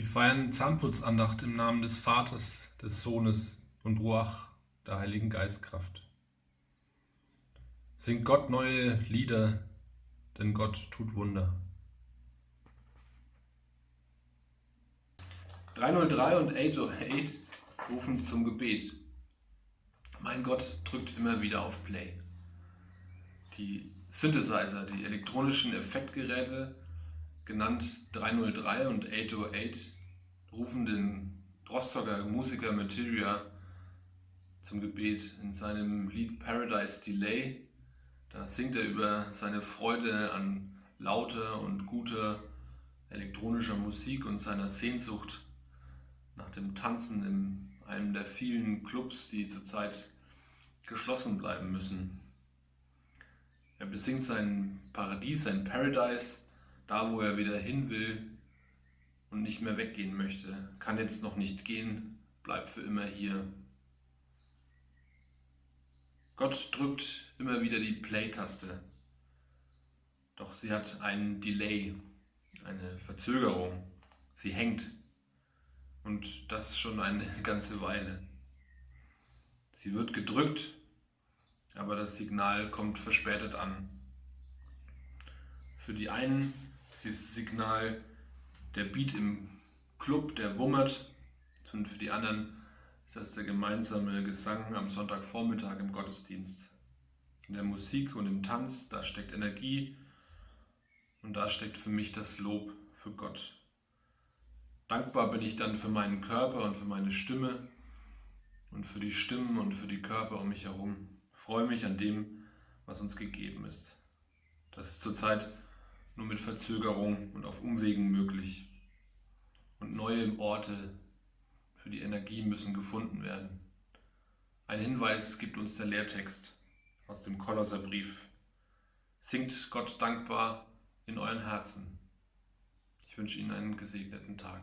Wir feiern Zahnputzandacht im Namen des Vaters, des Sohnes und Ruach, der Heiligen Geistkraft. Singt Gott neue Lieder, denn Gott tut Wunder. 303 und 808 rufen zum Gebet. Mein Gott drückt immer wieder auf Play. Die Synthesizer, die elektronischen Effektgeräte genannt 303 und 808, rufen den Rostocker Musiker Materia zum Gebet in seinem Lied Paradise Delay. Da singt er über seine Freude an lauter und guter elektronischer Musik und seiner Sehnsucht nach dem Tanzen in einem der vielen Clubs, die zurzeit geschlossen bleiben müssen. Er besingt sein Paradies, sein Paradise, da wo er wieder hin will und nicht mehr weggehen möchte, kann jetzt noch nicht gehen, bleibt für immer hier. Gott drückt immer wieder die Play-Taste, doch sie hat einen Delay, eine Verzögerung. Sie hängt und das schon eine ganze Weile. Sie wird gedrückt, aber das Signal kommt verspätet an. Für die einen dieses Signal der Beat im Club, der wummert. Und für die anderen ist das der gemeinsame Gesang am Sonntagvormittag im Gottesdienst. In der Musik und im Tanz, da steckt Energie und da steckt für mich das Lob für Gott. Dankbar bin ich dann für meinen Körper und für meine Stimme und für die Stimmen und für die Körper um mich herum. Freue mich an dem, was uns gegeben ist. Das ist zurzeit nur mit Verzögerung und auf Umwegen möglich. Und neue Orte für die Energie müssen gefunden werden. Ein Hinweis gibt uns der Lehrtext aus dem Kolosserbrief. Singt Gott dankbar in euren Herzen. Ich wünsche Ihnen einen gesegneten Tag.